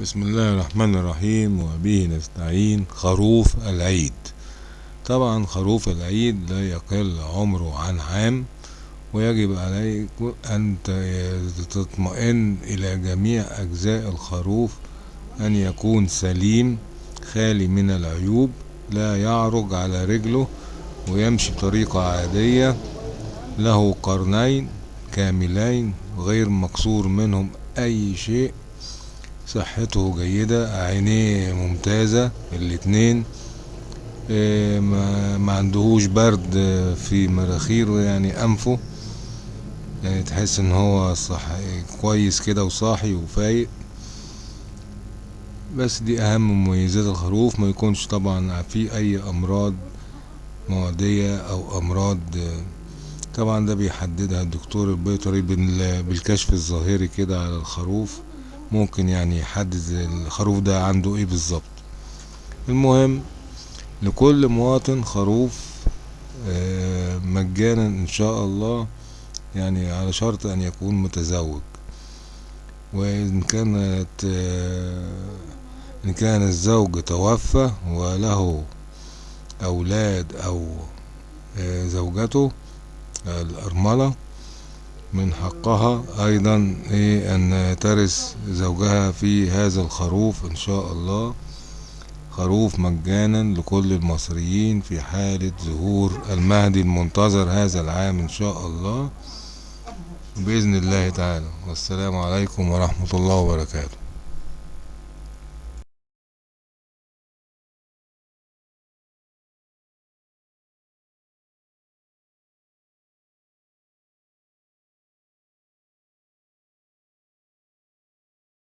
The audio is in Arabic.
بسم الله الرحمن الرحيم وبه نستعين خروف العيد. طبعا خروف العيد لا يقل عمره عن عام ويجب عليك أن تطمئن إلى جميع أجزاء الخروف أن يكون سليم خالي من العيوب لا يعرج على رجله ويمشي بطريقة عادية له قرنين كاملين غير مكسور منهم أي شيء صحته جيدة عينيه ممتازة الاتنين. آه ما عندهوش برد في مراخيره يعني أنفه. يعني تحس إن هو صح كويس كده وصاحي وفايق. بس دي أهم مميزات الخروف. ما يكونش طبعا في أي أمراض معدية أو أمراض طبعا ده بيحددها الدكتور البيطري بالكشف الظاهري كده على الخروف. ممكن يعني يحدد الخروف ده عنده إيه بالظبط. المهم لكل مواطن خروف مجانا إن شاء الله يعني على شرط أن يكون متزوج. وإن كانت إن كان الزوج توفى وله أولاد أو زوجته الأرملة من حقها أيضا إيه أن ترث زوجها في هذا الخروف إن شاء الله. خروف مجانا لكل المصريين في حالة ظهور المهدي المنتظر هذا العام إن شاء الله. بإذن الله تعالى. والسلام عليكم ورحمة الله وبركاته.